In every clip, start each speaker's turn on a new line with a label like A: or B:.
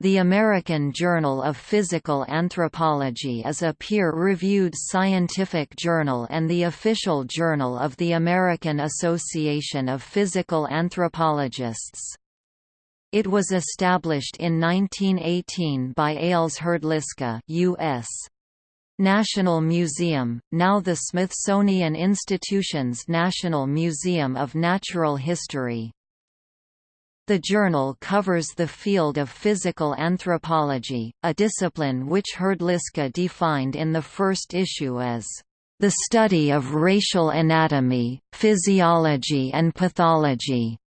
A: The American Journal of Physical Anthropology is a peer-reviewed scientific journal and the official journal of the American Association of Physical Anthropologists. It was established in 1918 by Aleš Hrdlicka U.S. National Museum, now the Smithsonian Institution's National Museum of Natural History. The journal covers the field of physical anthropology, a discipline which Hrdlicka defined in the first issue as the study of racial anatomy, physiology and pathology.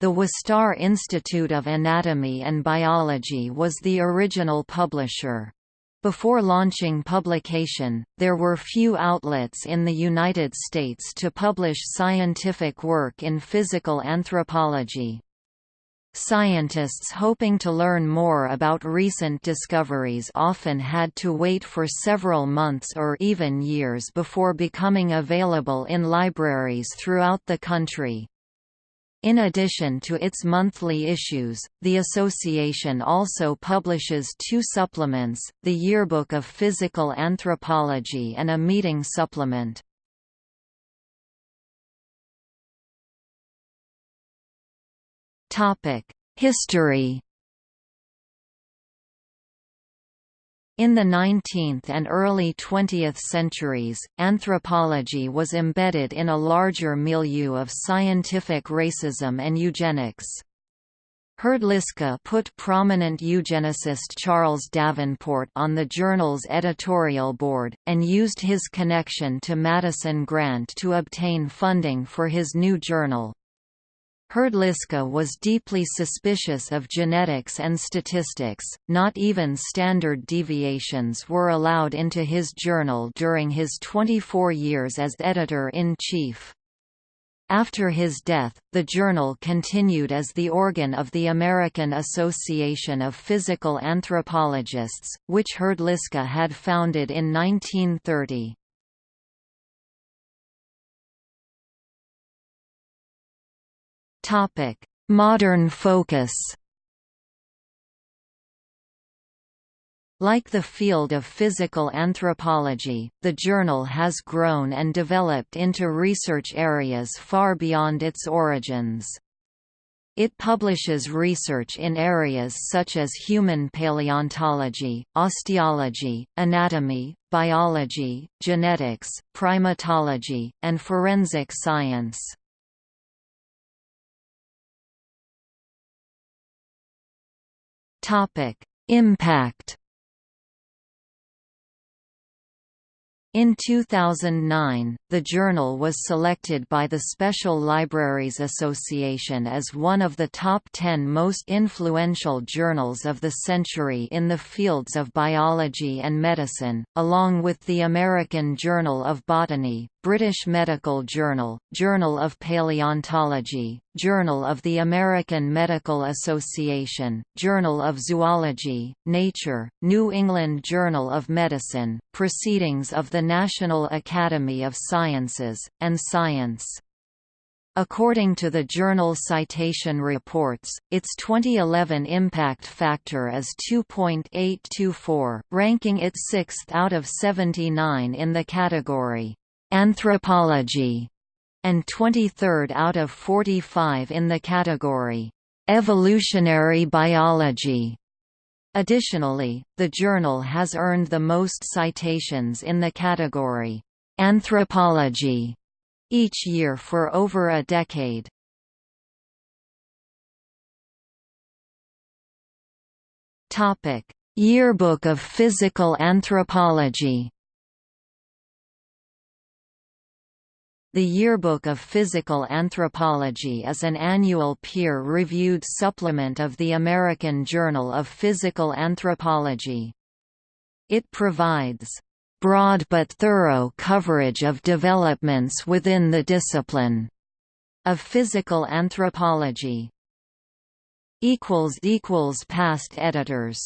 A: The Wistar Institute of Anatomy and Biology was the original publisher. Before launching publication, there were few outlets in the United States to publish scientific work in physical anthropology. Scientists hoping to learn more about recent discoveries often had to wait for several months or even years before becoming available in libraries throughout the country. In addition to its monthly issues, the association also publishes two supplements, the Yearbook of Physical Anthropology and a meeting supplement. History In the 19th and early 20th centuries, anthropology was embedded in a larger milieu of scientific racism and eugenics. Hrdlicka put prominent eugenicist Charles Davenport on the journal's editorial board, and used his connection to Madison Grant to obtain funding for his new journal. Hrdlicka was deeply suspicious of genetics and statistics, not even standard deviations were allowed into his journal during his 24 years as editor-in-chief. After his death, the journal continued as the organ of the American Association of Physical Anthropologists, which Hrdlicka had founded in 1930. Modern focus Like the field of physical anthropology, the journal has grown and developed into research areas far beyond its origins. It publishes research in areas such as human paleontology, osteology, anatomy, biology, genetics, primatology, and forensic science. Topic: Impact. In 2009, the journal was selected by the Special Libraries Association as one of the top 10 most influential journals of the century in the fields of biology and medicine, along with the American Journal of Botany, British Medical Journal, Journal of Paleontology, Journal of the American Medical Association, Journal of Zoology, Nature, New England Journal of Medicine, Proceedings of the National Academy of Sciences, and Science. According to the journal Citation Reports, its 2011 impact factor is 2.824, ranking it sixth out of 79 in the category Anthropology, and 23rd out of 45 in the category Evolutionary Biology. Additionally, the journal has earned the most citations in the category Anthropology each year for over a decade. Topic: Yearbook of Physical Anthropology The Yearbook of Physical Anthropology is an annual peer-reviewed supplement of the American Journal of Physical Anthropology. It provides broad but thorough coverage of developments within the discipline of physical anthropology. Past editors